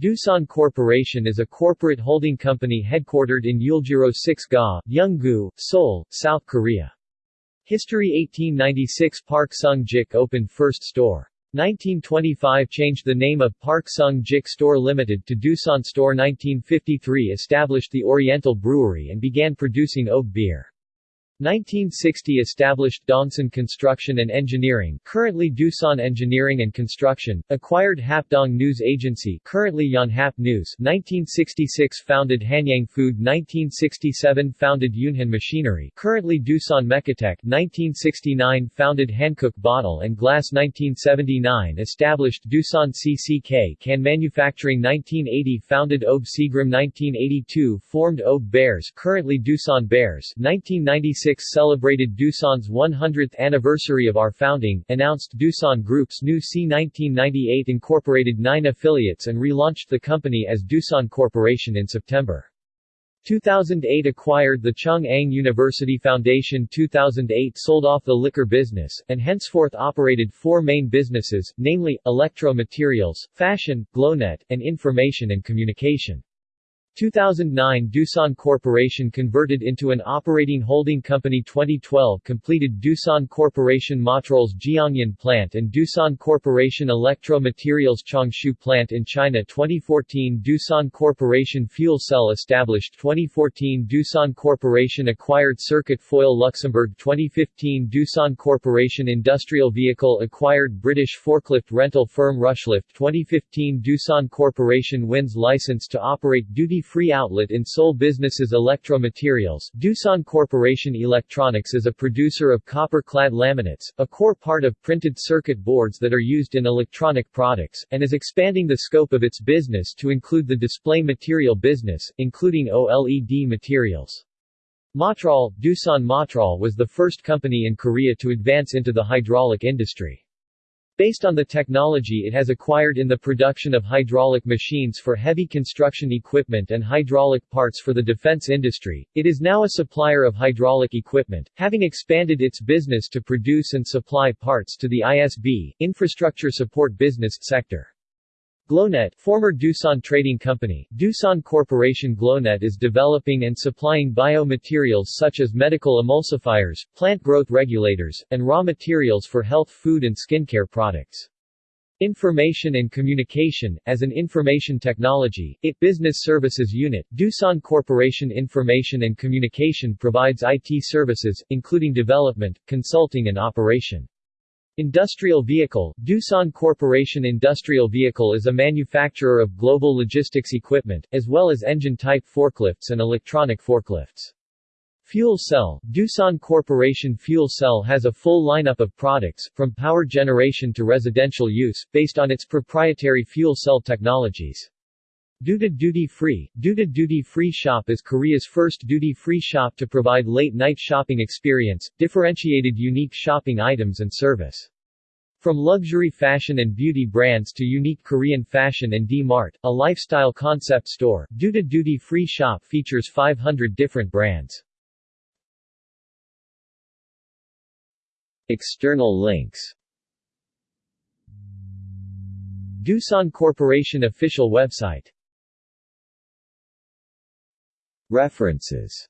Doosan Corporation is a corporate holding company headquartered in Uljiro 6 Ga, Yeonggu, Seoul, South Korea. History 1896 Park Sung-jik opened first store. 1925 changed the name of Park Sung-jik Store Limited to Doosan Store 1953 established the Oriental Brewery and began producing OB beer. 1960 established Dongsan Construction and Engineering currently Doosan Engineering and Construction, acquired Hapdong News Agency currently Yonhap News 1966 founded Hanyang Food 1967 founded Yunhan Machinery currently Doosan Mecatec 1969 founded Hankook Bottle and Glass 1979 established Doosan CCK Can Manufacturing 1980 founded OB Seagram 1982 formed OB Bears currently Doosan Bears 1996 celebrated Doosan's 100th anniversary of our founding, announced Doosan Group's new C 1998 incorporated nine affiliates and relaunched the company as Doosan Corporation in September. 2008 acquired the Chung-Ang University Foundation 2008 sold off the liquor business, and henceforth operated four main businesses, namely, electro materials, fashion, Glonet, and information and communication. 2009 Doosan Corporation converted into an operating holding company 2012 completed Doosan Corporation Mottrol's Jiangyan plant and Doosan Corporation Electro Materials Changshu plant in China 2014 Doosan Corporation Fuel Cell established 2014 Doosan Corporation acquired Circuit Foil Luxembourg 2015 Doosan Corporation Industrial Vehicle acquired British forklift rental firm Rushlift 2015 Doosan Corporation wins license to operate duty free outlet in Seoul businesses Electro Materials. Doosan Corporation Electronics is a producer of copper-clad laminates, a core part of printed circuit boards that are used in electronic products, and is expanding the scope of its business to include the display material business, including OLED materials. Mottrol, Doosan Mottrol was the first company in Korea to advance into the hydraulic industry. Based on the technology it has acquired in the production of hydraulic machines for heavy construction equipment and hydraulic parts for the defense industry, it is now a supplier of hydraulic equipment, having expanded its business to produce and supply parts to the ISB infrastructure support business sector. Glonet former Doosan Trading Company, Doosan Corporation Glonet is developing and supplying biomaterials such as medical emulsifiers, plant growth regulators, and raw materials for health food and skincare products. Information and Communication, as an information technology, IT Business Services Unit, Doosan Corporation Information and Communication provides IT services, including development, consulting and operation. Industrial Vehicle Doosan Corporation Industrial Vehicle is a manufacturer of global logistics equipment, as well as engine-type forklifts and electronic forklifts. Fuel Cell Doosan Corporation Fuel Cell has a full lineup of products, from power generation to residential use, based on its proprietary fuel cell technologies. Doota Duty Free Doota Duty Free Shop is Korea's first duty-free shop to provide late-night shopping experience, differentiated unique shopping items and service. From luxury fashion and beauty brands to unique Korean fashion and D-Mart, a lifestyle concept store, Doota Duty Free Shop features 500 different brands. External links Doosan Corporation official website References